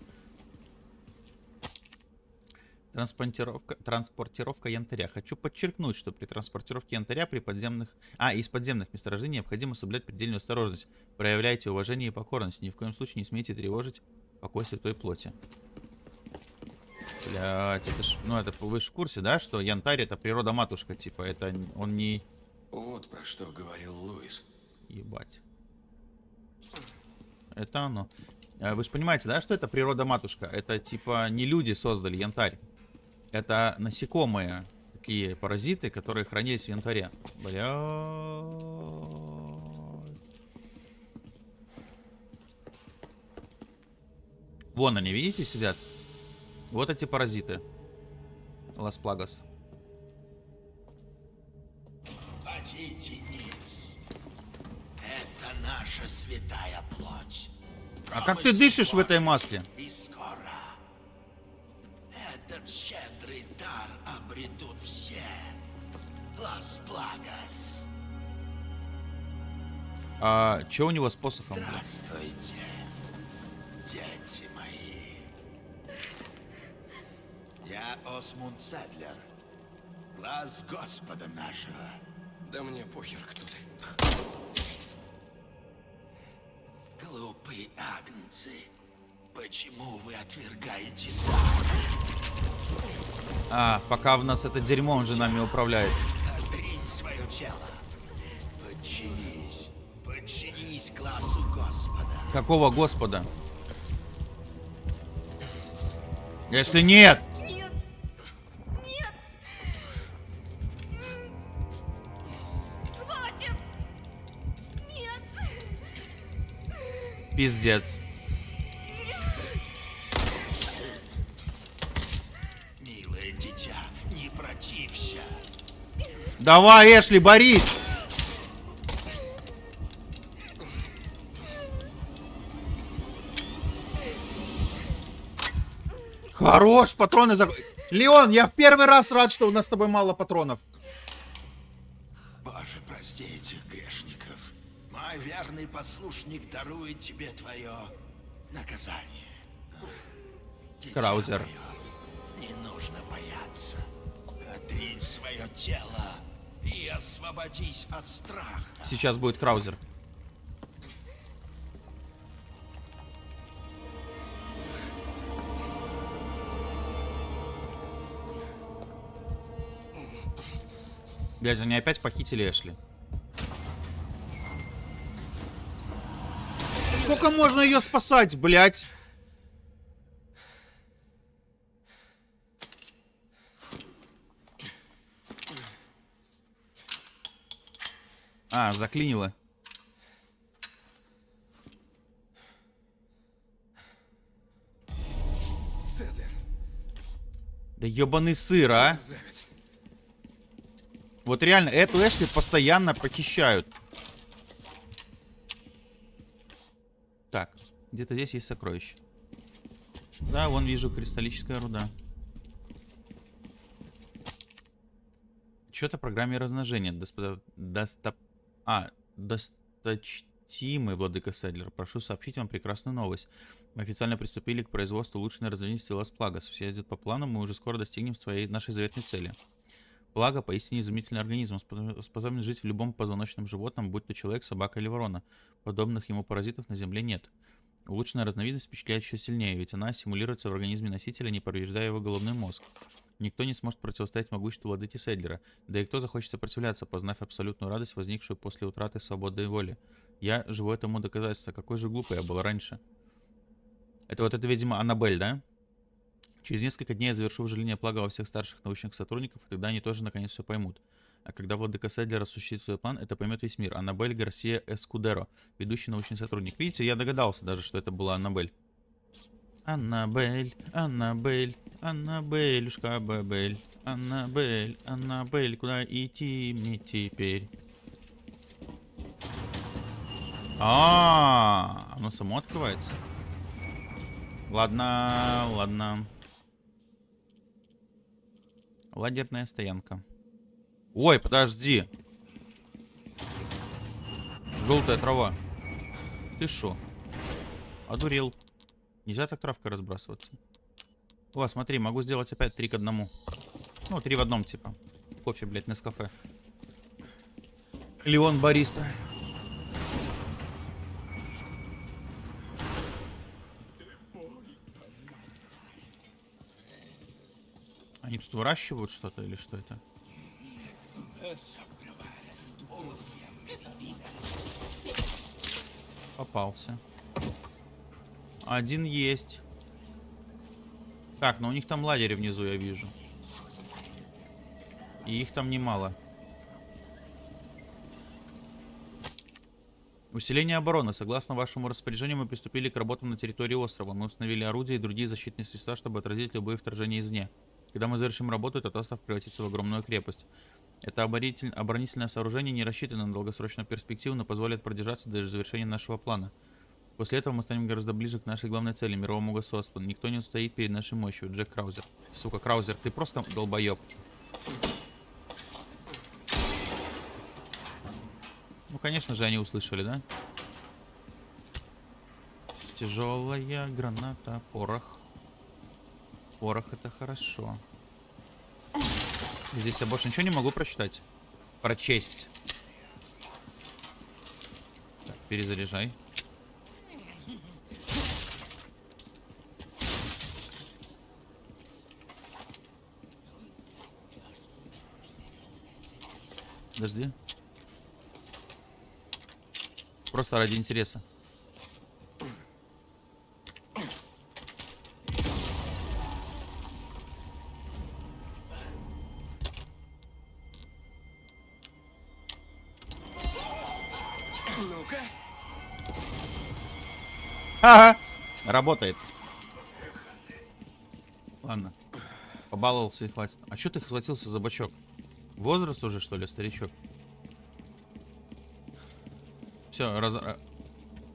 Транспортировка, транспортировка янтаря. Хочу подчеркнуть, что при транспортировке янтаря при подземных... А, из подземных месторождений необходимо соблюдать предельную осторожность. Проявляйте уважение и покорность. Ни в коем случае не смейте тревожить покой святой плоти. Блять, это ж... Ну, это вы же в курсе, да, что янтарь это природа-матушка, типа, это он не... Вот про что говорил Луис. Ебать. Это оно. Э, Вы же понимаете, да, что это природа-матушка? Это типа не люди создали янтарь. Это насекомые, такие паразиты, которые хранились в янтаре. Бля. Вон они, видите, сидят? Вот эти паразиты. Лас Плагас. Хотите? Это наша святая плоть. А как ты дышишь в этой маске? И скоро этот щедрый дар обретут все. Лас Плагас. А что у него с посохом? Здравствуйте, дети мои. Я Осмунд Седлер, глаз Господа нашего. Да мне похер, кто ты. Глупые агнцы, почему вы отвергаете дар? А, пока в нас это дерьмо, он же нами управляет. Отринь свое тело. Подчинись. Подчинись глазу Господа. Какого господа? Если нет, Нет! Нет! Хватит! Нет! пиздец. Давай, Эшли, борись! Хорош, патроны за... Леон, я в первый раз рад, что у нас с тобой мало патронов. Боже, прости этих грешников. Мой верный послушник дарует тебе твое наказание. Дитя Краузер. мое, не нужно бояться. Отринь свое тело и освободись от страха. Сейчас будет Краузер. Блять, они опять похитили Эшли. Сколько можно ее спасать, блять? А, заклинило. Седлер, Да ебаный сыр, а? Вот реально, эту Эшли постоянно похищают. Так, где-то здесь есть сокровище. Да, вон вижу кристаллическая руда. Что-то программе размножения. Доспо... Достоп... А, досточтимый владыка Седлер. Прошу сообщить вам прекрасную новость. Мы официально приступили к производству улучшенной разновидности Лас Плагас. Все идет по плану, мы уже скоро достигнем своей нашей заветной цели. Плага поистине изумительный организм, спо- способен жить в любом позвоночном животном, будь то человек, собака или ворона. Подобных ему паразитов на Земле нет. Улучшенная разновидность впечатляет еще сильнее, ведь она симулируется в организме носителя, не повреждая его головной мозг. Никто не сможет противостоять могуществу владыки Седлера, да и кто захочет сопротивляться, познав абсолютную радость, возникшую после утраты свободы и воли. Я живу этому доказательство, какой же глупый я был раньше. Это вот это, видимо, Аннабель, да? Через несколько дней я завершу вживление плага во всех старших научных сотрудников, и тогда они тоже наконец все поймут. А когда владыка Седлер осуществит свой план, это поймет весь мир. Аннабель Гарсия Эскудеро, ведущий научный сотрудник. Видите, я догадался даже, что это была Аннабель. Аннабель, Аннабель, Аннабелюшка Бабель, Аннабель, Аннабель, куда идти мне теперь? А, оно само открывается. Ладно, ладно. Лагерная стоянка. Ой, подожди. Желтая трава. Ты шо? Одурел. Нельзя так травкой разбрасываться. О, смотри, могу сделать опять три к одному. Ну, три в одном, типа. Кофе, блядь, на кафе. Леон Бариста. Они тут выращивают что-то или что это? Попался. Один есть. Так, но у них там лагерь внизу, я вижу. И их там немало. Усиление обороны. Согласно вашему распоряжению, мы приступили к работам на территории острова. Мы установили орудия и другие защитные средства, чтобы отразить любые вторжения извне. Когда мы завершим работу, этот остров превратится в огромную крепость. Это оборонитель- оборонительное сооружение не рассчитано на долгосрочную перспективу, но позволит продержаться до завершения нашего плана. После этого мы станем гораздо ближе к нашей главной цели, мировому государству. Никто не устоит перед нашей мощью. Джек Краузер. Сука, Краузер, ты просто долбоеб. Ну, конечно же, они услышали, да? Тяжелая граната, порох. Порох это хорошо. Здесь я больше ничего не могу прочитать. Прочесть. Так, перезаряжай. Подожди. Просто ради интереса. Ну-ка. Ага. Работает. Ладно. Побаловался и хватит. А что ты схватился за бачок? Возраст уже, что ли, старичок? Все, раз... а,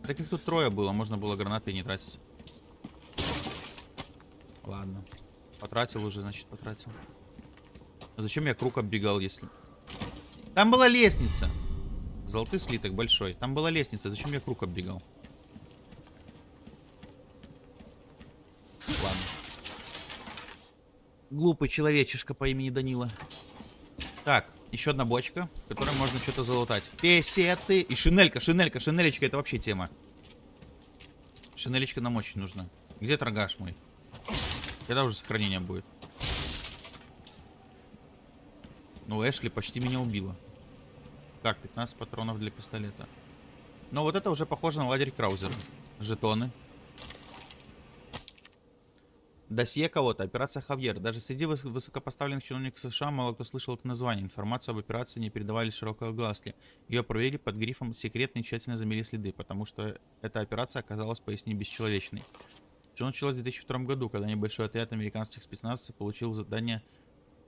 Так их тут трое было, можно было гранаты не тратить. Ладно. Потратил уже, значит, потратил. А зачем я круг оббегал, если... Там была лестница. Золотой слиток большой. Там была лестница. Зачем я круг оббегал? Ладно. Глупый человечишка по имени Данила. Так, Еще одна бочка, в которой можно что-то залутать. Песеты. И шинелька, шинелька, шинелечка это вообще тема. Шинелечка нам очень нужна. Где торгаш мой? Когда уже сохранение будет? Ну, Эшли почти меня убила. Так, 15 патронов для пистолета. Но вот это уже похоже на лагерь Краузера. Жетоны. Досье кого-то. Операция Хавьер. Даже среди выс- высокопоставленных чиновников США мало кто слышал это название. Информацию об операции не передавали широкой огласке. Ее проверили под грифом «секретно» и тщательно замели следы, потому что эта операция оказалась поясни бесчеловечной. Все началось в 2002 году, когда небольшой отряд американских спецназовцев получил задание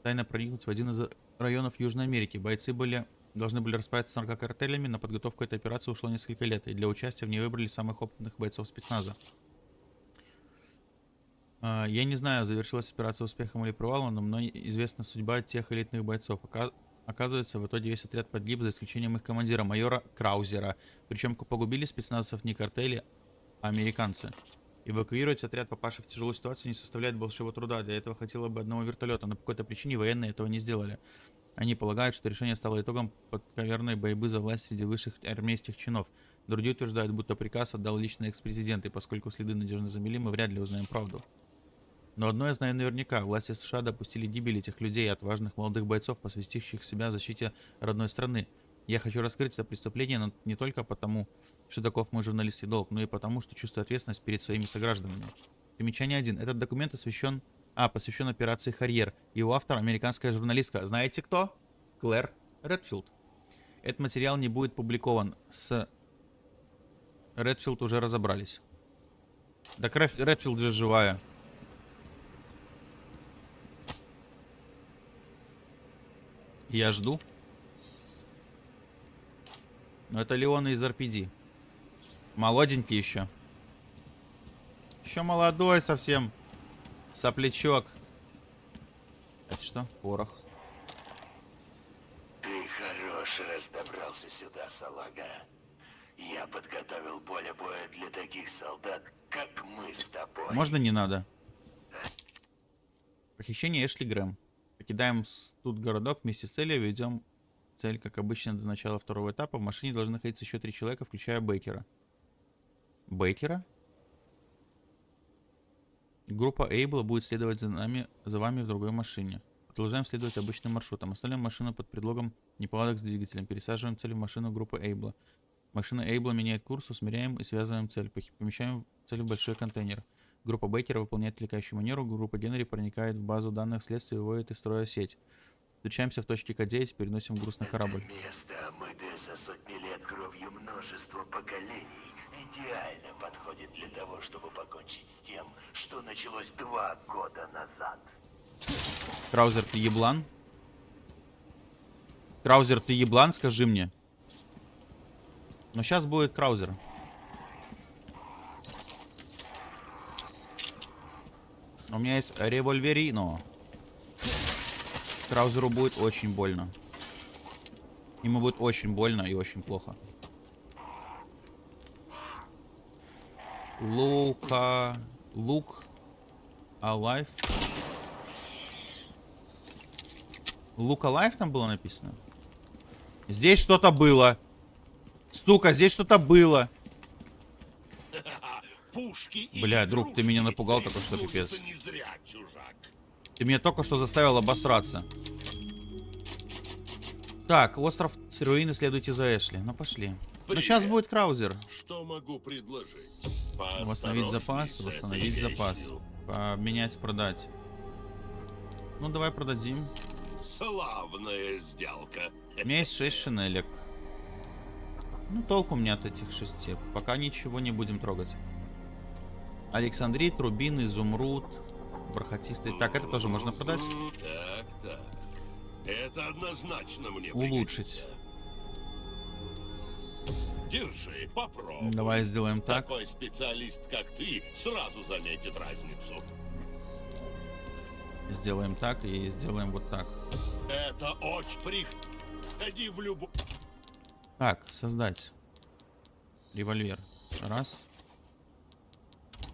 тайно проникнуть в один из районов Южной Америки. Бойцы были должны были расправиться с наркокартелями, на подготовку этой операции ушло несколько лет, и для участия в ней выбрали самых опытных бойцов спецназа. А, Я не знаю, завершилась операция успехом или провалом, но мне известна судьба тех элитных бойцов. Ока- Оказывается, в итоге весь отряд погиб, за исключением их командира, майора Краузера. Причем погубили спецназовцев не картели, а американцы. Эвакуировать отряд, попавший в тяжелую ситуацию, не составляет большого труда. Для этого хватило бы одного вертолета, но по какой-то причине военные этого не сделали. Они полагают, что решение стало итогом подковерной борьбы за власть среди высших армейских чинов. Другие утверждают, будто приказ отдал лично экс-президент, и поскольку следы надежно замели, мы вряд ли узнаем правду. Но одно я знаю наверняка. Власти США допустили гибель этих людей, отважных молодых бойцов, посвятивших себя защите родной страны. Я хочу раскрыть это преступление но не только потому, что таков мой журналистский долг, но и потому, что чувствую ответственность перед своими согражданами. Примечание 1. Этот документ освящен... А, посвящен операции «Харьер». Его автор – американская журналистка. Знаете кто? Клэр Редфилд. Этот материал не будет публикован. С Редфилд уже разобрались. Так Редфилд же живая. Я жду. Но это Леон из RPD. Молоденький еще. Еще молодой совсем. Соплячок. Это что? Порох. Ты хорош, раз добрался сюда, салага. Я подготовил поле боя для таких солдат, как мы с тобой. Можно не надо? Похищение Эшли Грэм. Покидаем тут городок вместе с целью, ведем цель, как обычно, до начала второго этапа. В машине должны находиться еще три человека, включая Бейкера. Бейкера? Группа Эйбла будет следовать за нами, за вами в другой машине. Продолжаем следовать обычным маршрутом. Оставляем машину под предлогом неполадок с двигателем. Пересаживаем цель в машину группы Эйбла. Машина Эйбла меняет курс, усмиряем и связываем цель. Помещаем цель в большой контейнер. Группа Бейкера выполняет отвлекающую манеру, группа Генри проникает в базу данных следствия и выводит из строя сеть. Встречаемся в точке К9, переносим груз на корабль. Место, омытое за сотни лет кровью множества поколений, идеально подходит для того, чтобы покончить с тем, что началось два года назад. Краузер, ты еблан? Краузер, ты еблан, скажи мне. Но сейчас будет Краузер. У меня есть револьверино. Краузеру будет очень больно. Ему будет очень больно и очень плохо. Лука... Лук... Alive. Лук Alive там было написано? Здесь что-то было. Сука, здесь что-то было. Пушки Бля, друг, ты меня напугал только что, пипец. зря. Ты меня только что заставил обосраться. Так, остров Серуины, следуйте за Эшли. Ну, пошли. Ну, сейчас Привет. будет Краузер. Что могу предложить? Восстановить запас, с восстановить запас. Поменять, продать. Ну, давай продадим. Славная сделка. У меня есть 6 шинелек. Ну, толку мне от этих шести. Пока ничего не будем трогать. Александрит, рубин, изумруд, бархатистый. Так, это тоже можно продать. Так, так. Это однозначно мне Улучшить. Держи, попробуй. Давай сделаем так. Такой специалист, как ты, сразу заметит разницу. Сделаем так и сделаем вот так. Это очень прих... Ходи в любую... Так, создать. Револьвер. Раз.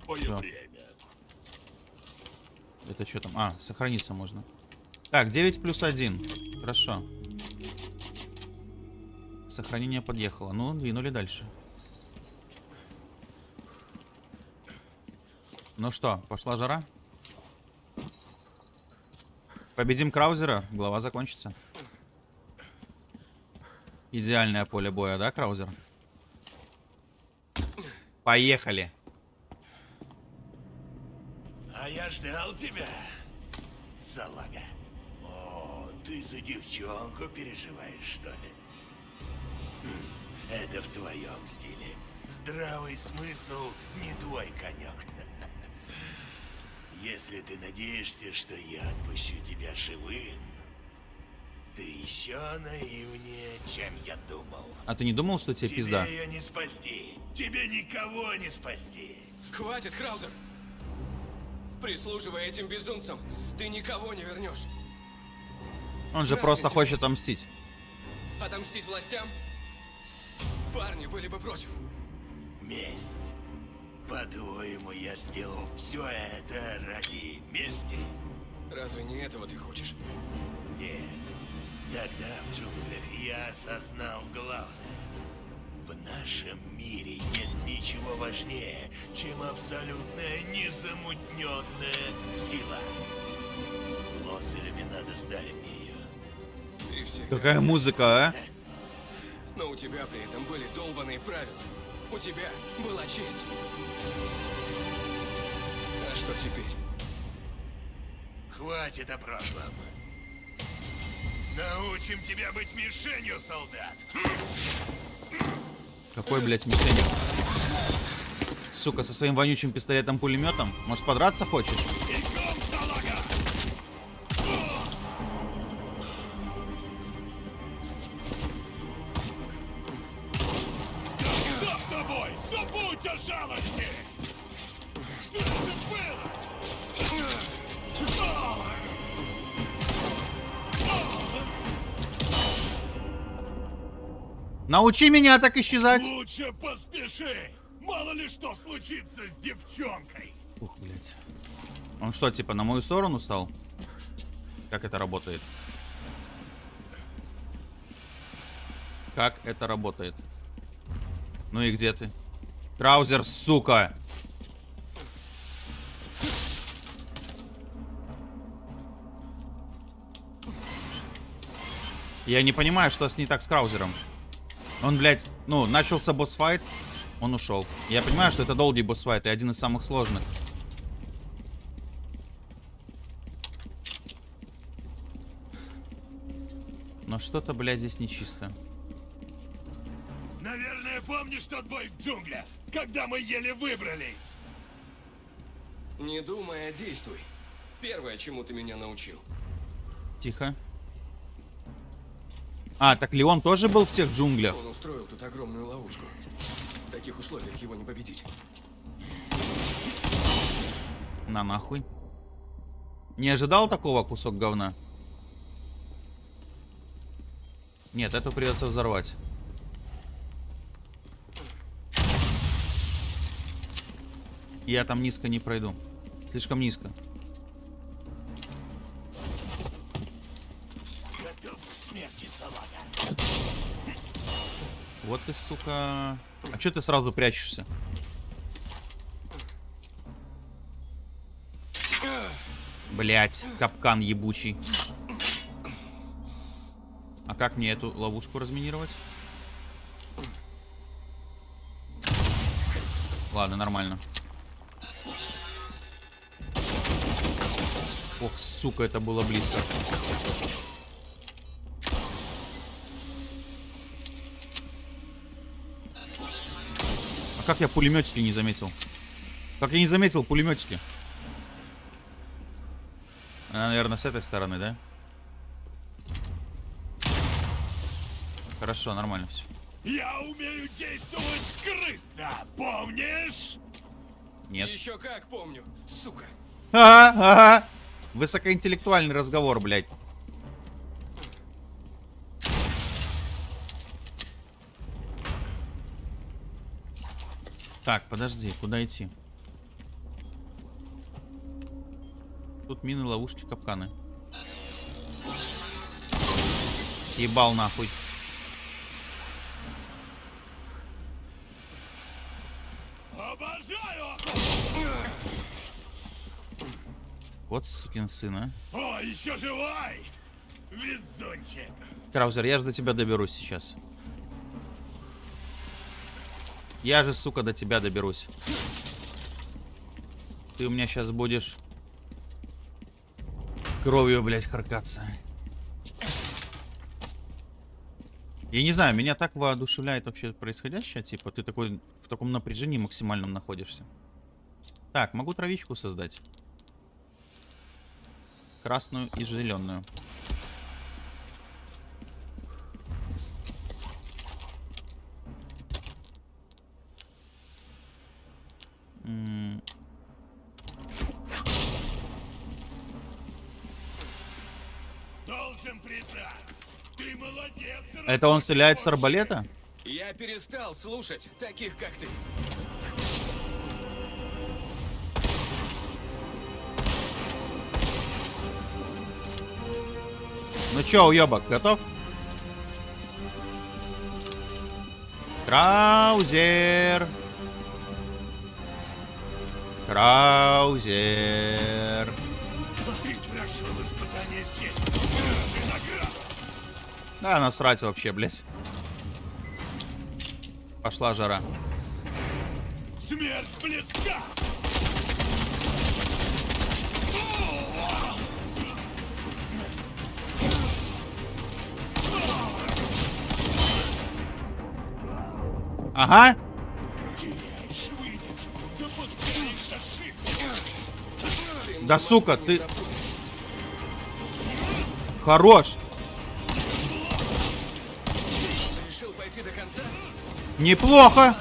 Всё. время. Это что там? А, сохраниться можно. Так, 9 плюс 1. Хорошо. Сохранение подъехало. Ну, двинули дальше. Ну что, пошла жара? Победим Краузера, глава закончится. Идеальное поле боя, да, Краузер? Поехали. Я ждал тебя, салага. О, ты за девчонку переживаешь, что ли? Хм, это в твоем стиле. Здравый смысл не твой конек. Если ты надеешься, что я отпущу тебя живым, ты еще наивнее, чем я думал. А ты не думал, что тебе Тебе пизда? ее не спасти. Тебе никого не спасти. Хватит, Краузер! Прислуживая этим безумцам, ты никого не вернешь. Он же просто хочет отомстить. Отомстить властям? Парни были бы против. Месть. По-твоему, я сделал все это ради мести? Разве не этого ты хочешь? Нет. Тогда в джунглях я осознал главное. В нашем мире нет ничего важнее, чем абсолютная незамутненная сила. Лос Иллюминадо сдали мне ее. Ты всегда... Какая музыка, а? Но у тебя при этом были долбанные правила. У тебя была честь. А что теперь? Хватит о прошлом. Научим тебя быть мишенью, солдат. Какой, блядь, мишенью? Сука, со своим вонючим пистолетом-пулеметом? Может, подраться хочешь? Научи меня так исчезать! Лучше поспеши! Мало ли что случится с девчонкой! Ух, блядь. Он что, типа, на мою сторону стал? Как это работает? Как это работает? Ну и где ты? Краузер, сука! Я не понимаю, что с не так с Краузером. Он, блядь, ну, начался босс-файт, он ушел. Я понимаю, что это долгий босс-файт и один из самых сложных. Но что-то, блядь, здесь нечисто. Наверное, помнишь тот бой в джунглях, когда мы еле выбрались? Не думай, а действуй. Первое, чему ты меня научил. Тихо. А, так Леон тоже был в тех джунглях? Он устроил тут огромную ловушку. В таких условиях его не победить. На нахуй. Не ожидал такого кусок говна? Нет, эту придется взорвать. Я там низко не пройду. Слишком низко. Вот ты, сука. А чё ты сразу прячешься? Блять, капкан ебучий. А как мне эту ловушку разминировать? Ладно, нормально. Ох, сука, это было близко. А как я пулеметики не заметил? Как я не заметил пулеметики? Она, наверное, с этой стороны, да? Хорошо, нормально все. Я умею действовать скрытно, помнишь? Нет. Еще как помню, сука. Ага, ага. Высокоинтеллектуальный разговор, блядь. Так, подожди, куда идти? Тут мины, ловушки, капканы. Съебал нахуй. Вот сукин сын, а. О, еще живой! Везунчик! Краузер, я же до тебя доберусь сейчас. Я же, сука, до тебя доберусь. Ты у меня сейчас будешь кровью, блядь, харкаться. Я не знаю, меня так воодушевляет вообще происходящее, типа, ты такой в таком напряжении максимальном находишься. Так, могу травичку создать. Красную и зеленую. Должен признать, ты молодец! Это он стреляет с арбалета? Я перестал слушать таких, как ты. Ну чё, уёбок, готов? Краузер. Краузер. Да, насрать вообще, блядь. Пошла жара. Смерть близка! Ага. Да сука, ты... Хорош. Неплохо.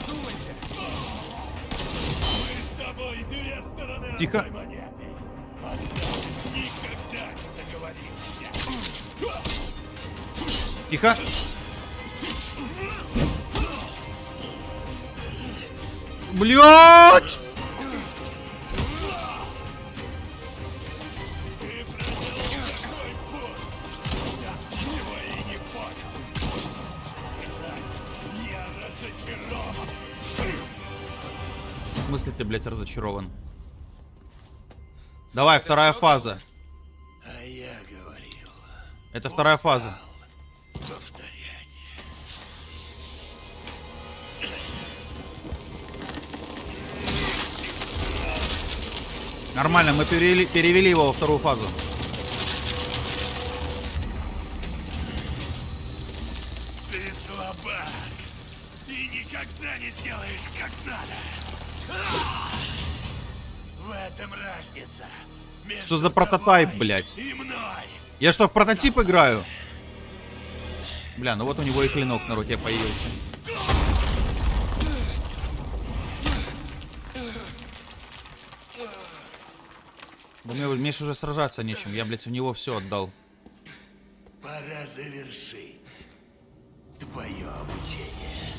Тихо. Тихо. Блять! Блядь, разочарован? Давай, вторая фаза. А я говорил, Это вторая фаза. повторять. Нормально, мы перевели, перевели его во вторую фазу. Этом разница. Что за прототайп, блядь? Я что, в прототип играю? Бля, ну вот у него и клинок на руке появился. Да мне, мне уже сражаться нечем. Я, блядь, в него все отдал. Пора завершить твое обучение.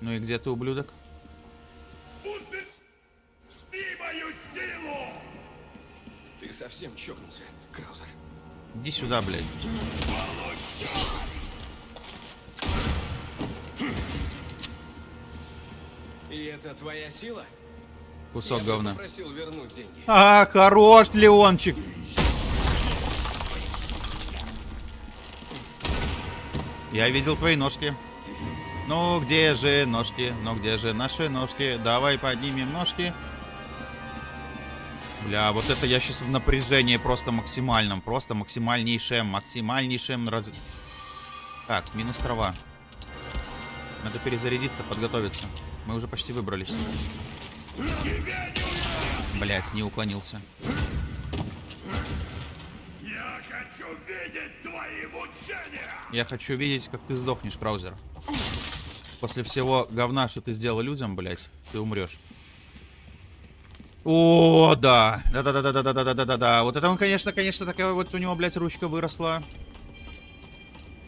Ну и где ты, ублюдок? Совсем чокнулся, Краузер. Иди сюда, блядь. И это твоя сила? Кусок Я говна. попросил вернуть деньги. А, хорош, Леончик. Я видел твои ножки. Ну, где же ножки? Ну, где же наши ножки? Давай поднимем ножки. Бля, вот это я сейчас в напряжении просто максимальном. Просто максимальнейшем, максимальнейшем раз... Так, минус трава. Надо перезарядиться, подготовиться. Мы уже почти выбрались. Блять, не уклонился. Я хочу видеть твои мучения! Я хочу видеть, как ты сдохнешь, Краузер. После всего говна, что ты сделал людям, блять, ты умрешь. О, да. Да-да-да-да-да-да-да-да-да. Вот это он, конечно, конечно, такая вот у него, блядь, ручка выросла.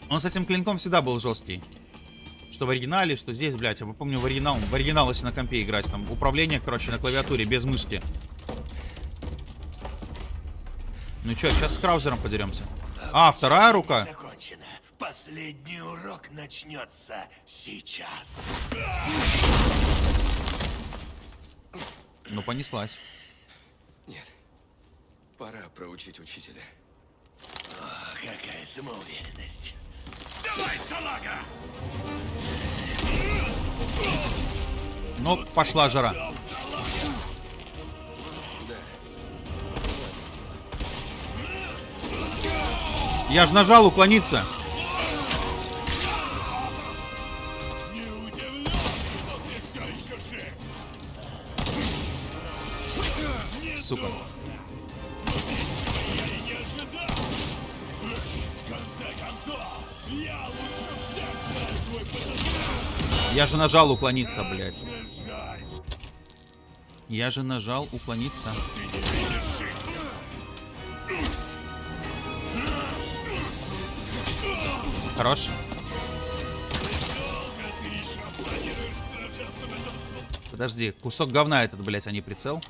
Он с этим клинком всегда был жесткий. Что в оригинале, что здесь, блядь. Я помню в оригинал, в оригинал, если на компе играть, там управление, короче, на клавиатуре, без мышки. Ну чё, сейчас с Краузером подеремся. А, вторая рука. Закончено. Последний урок начнется сейчас. Ну, понеслась. Нет. Пора проучить учителя. О, какая самоуверенность. Давай, салага! Ну, пошла жара. Да. Я же нажал уклониться. Я же нажал уклониться, блядь. Я же нажал уклониться. Хорош. Подожди, кусок говна этот, блядь, а не прицел.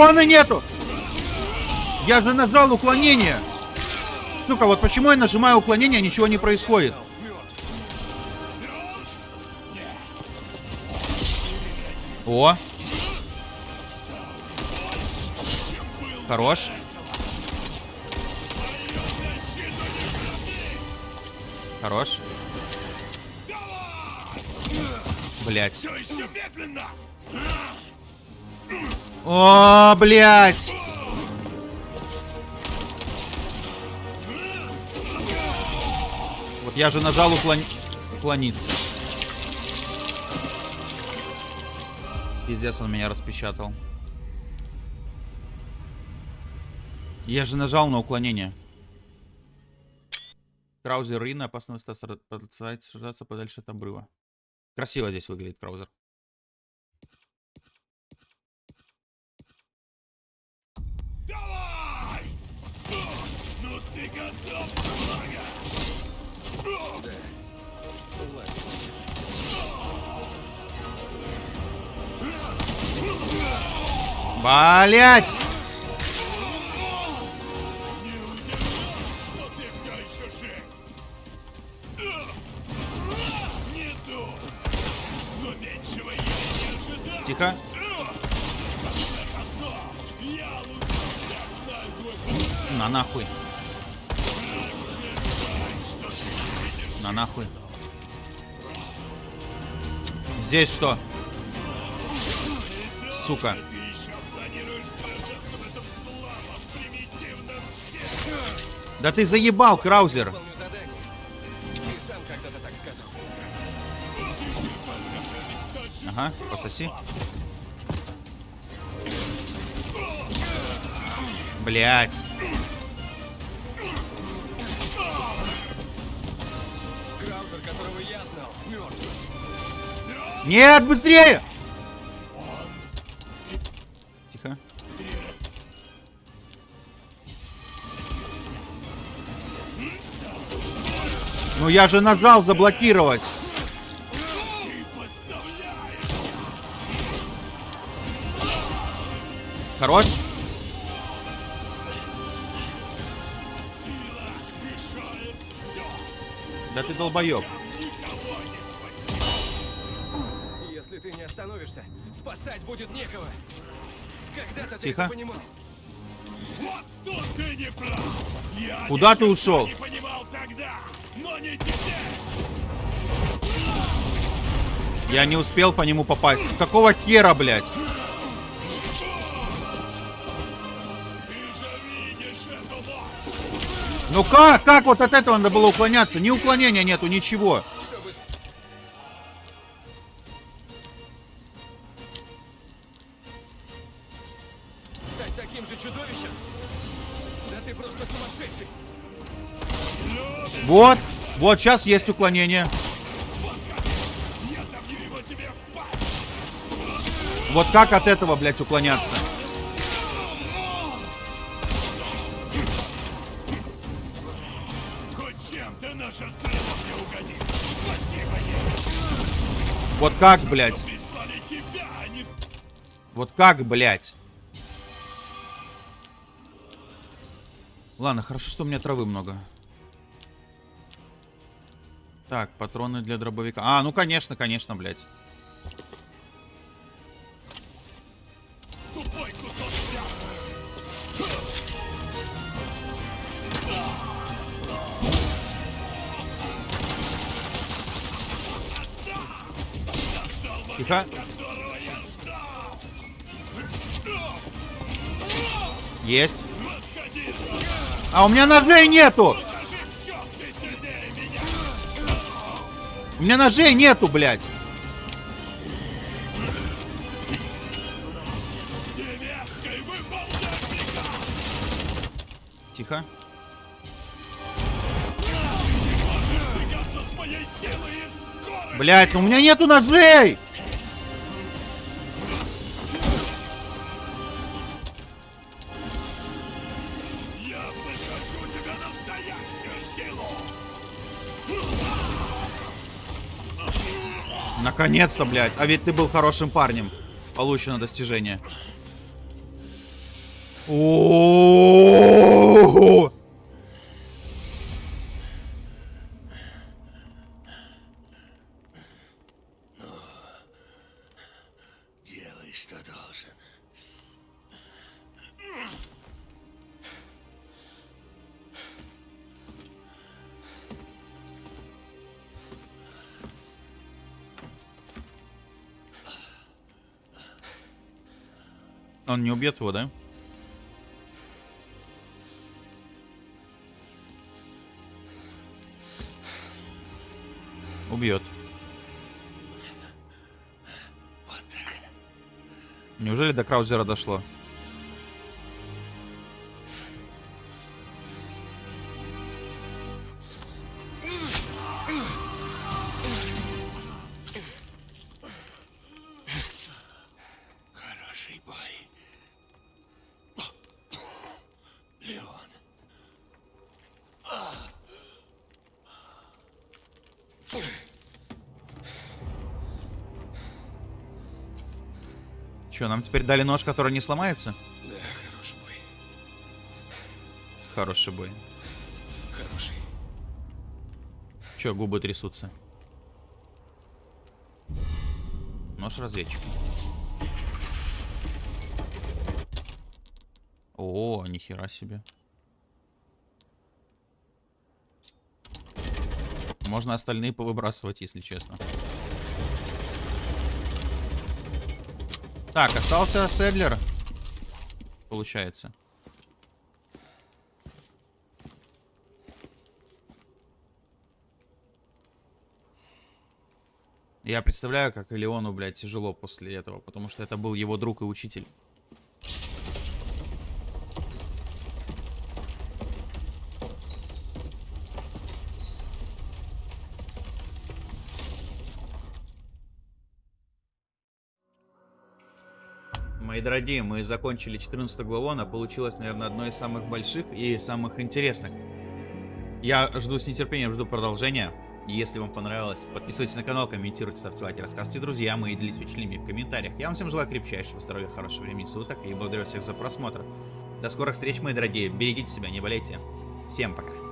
Патроны нету! Я же нажал уклонение! Сука, вот почему я нажимаю уклонение, а ничего не происходит? О! Хорош. Хорош. Блять. О, блять! Вот я же нажал уклон... уклониться. Пиздец, он меня распечатал. Я же нажал на уклонение. Краузер Рина, опасно места сра- продолжать сражаться подальше от обрыва. Красиво здесь выглядит Краузер. Давай! Ну ты готов, слага? Да. Ладно. Блять! Здесь что? Сука. Да ты заебал, Краузер. Ага, пососи. Блять. Нет, быстрее! Тихо. Ну я же нажал заблокировать. Хорош? Да ты долбоеб. Я Куда ты ушел? Я не успел по нему попасть. Какого хера, блядь? Ну как? Как вот от этого надо было уклоняться? Ни уклонения нету, ничего. Таким же чудовищем? Да ты просто сумасшедший. Вот. Вот сейчас есть уклонение. Вот как от этого, блядь, уклоняться? Вот как, блядь? Вот как, блядь? Ладно, хорошо, что у меня травы много. Так, патроны для дробовика. А, ну конечно, конечно, блядь. Тихо. Есть. А у меня ножей нету! У меня ножей нету, блядь. Тихо. Блядь, ну у меня нету ножей! Наконец-то, блядь. А ведь ты был хорошим парнем. Получено достижение. О-о-о-о-о! Он не убьет его, да? Убьет. Неужели до Краузера дошло? Че, нам теперь дали нож, который не сломается? Да, хороший бой. Хороший бой. Хороший. Че, губы трясутся? Нож разведчика. О, нихера себе. Можно остальные повыбрасывать, если честно. Так, остался Седлер. Получается. Я представляю, как Леону, блядь, тяжело после этого, потому что это был его друг и учитель. Дорогие, мы закончили 14 главу, она получилась, наверное, одной из самых больших и самых интересных. Я жду с нетерпением, жду продолжения. Если вам понравилось, подписывайтесь на канал, комментируйте, ставьте лайки, рассказывайте друзьям и делитесь впечатлениями в комментариях. Я вам всем желаю крепчайшего здоровья, хорошего времени суток и благодарю всех за просмотр. До скорых встреч, мои дорогие. Берегите себя, не болейте. Всем пока.